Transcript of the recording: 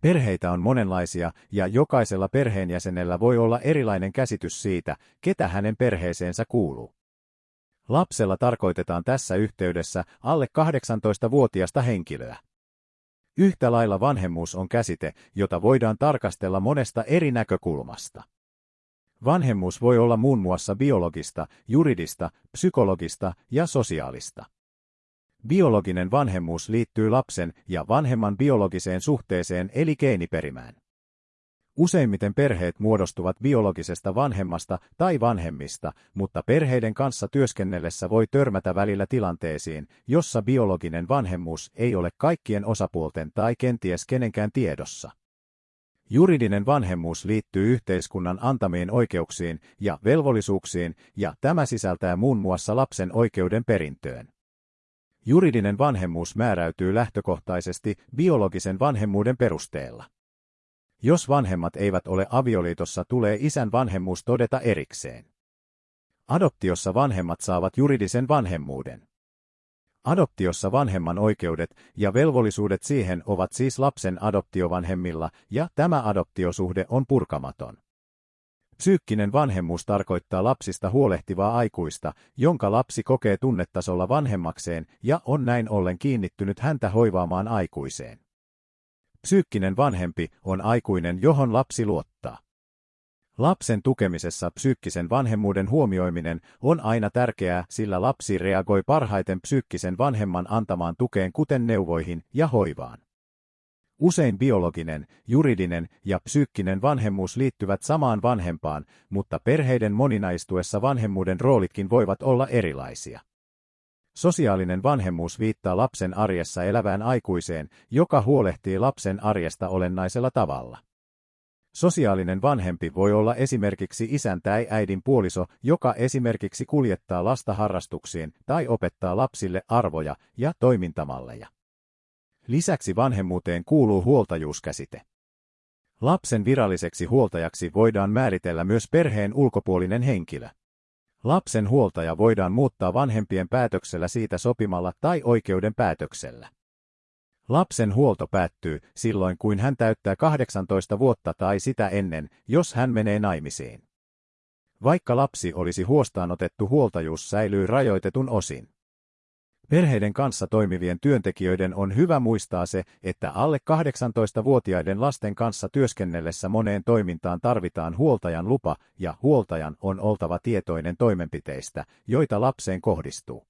Perheitä on monenlaisia ja jokaisella perheenjäsenellä voi olla erilainen käsitys siitä, ketä hänen perheeseensä kuuluu. Lapsella tarkoitetaan tässä yhteydessä alle 18-vuotiasta henkilöä. Yhtä lailla vanhemmuus on käsite, jota voidaan tarkastella monesta eri näkökulmasta. Vanhemmuus voi olla muun muassa biologista, juridista, psykologista ja sosiaalista. Biologinen vanhemmuus liittyy lapsen ja vanhemman biologiseen suhteeseen eli geeniperimään. Useimmiten perheet muodostuvat biologisesta vanhemmasta tai vanhemmista, mutta perheiden kanssa työskennellessä voi törmätä välillä tilanteisiin, jossa biologinen vanhemmuus ei ole kaikkien osapuolten tai kenties kenenkään tiedossa. Juridinen vanhemmuus liittyy yhteiskunnan antamiin oikeuksiin ja velvollisuuksiin, ja tämä sisältää muun muassa lapsen oikeuden perintöön. Juridinen vanhemmuus määräytyy lähtökohtaisesti biologisen vanhemmuuden perusteella. Jos vanhemmat eivät ole avioliitossa, tulee isän vanhemmuus todeta erikseen. Adoptiossa vanhemmat saavat juridisen vanhemmuuden. Adoptiossa vanhemman oikeudet ja velvollisuudet siihen ovat siis lapsen adoptiovanhemmilla, ja tämä adoptiosuhde on purkamaton. Psyykkinen vanhemmuus tarkoittaa lapsista huolehtivaa aikuista, jonka lapsi kokee tunnetasolla vanhemmakseen ja on näin ollen kiinnittynyt häntä hoivaamaan aikuiseen. Psyykkinen vanhempi on aikuinen, johon lapsi luottaa. Lapsen tukemisessa psyykkisen vanhemmuuden huomioiminen on aina tärkeää, sillä lapsi reagoi parhaiten psyykkisen vanhemman antamaan tukeen kuten neuvoihin ja hoivaan. Usein biologinen, juridinen ja psyykkinen vanhemmuus liittyvät samaan vanhempaan, mutta perheiden moninaistuessa vanhemmuuden roolitkin voivat olla erilaisia. Sosiaalinen vanhemmuus viittaa lapsen arjessa elävään aikuiseen, joka huolehtii lapsen arjesta olennaisella tavalla. Sosiaalinen vanhempi voi olla esimerkiksi isän tai äidin puoliso, joka esimerkiksi kuljettaa lasta harrastuksiin tai opettaa lapsille arvoja ja toimintamalleja. Lisäksi vanhemmuuteen kuuluu huoltajuuskäsite. Lapsen viralliseksi huoltajaksi voidaan määritellä myös perheen ulkopuolinen henkilö. Lapsen huoltaja voidaan muuttaa vanhempien päätöksellä siitä sopimalla tai oikeuden päätöksellä. Lapsen huolto päättyy silloin, kuin hän täyttää 18 vuotta tai sitä ennen, jos hän menee naimisiin. Vaikka lapsi olisi huostaanotettu, huoltajuus säilyy rajoitetun osin. Perheiden kanssa toimivien työntekijöiden on hyvä muistaa se, että alle 18-vuotiaiden lasten kanssa työskennellessä moneen toimintaan tarvitaan huoltajan lupa ja huoltajan on oltava tietoinen toimenpiteistä, joita lapseen kohdistuu.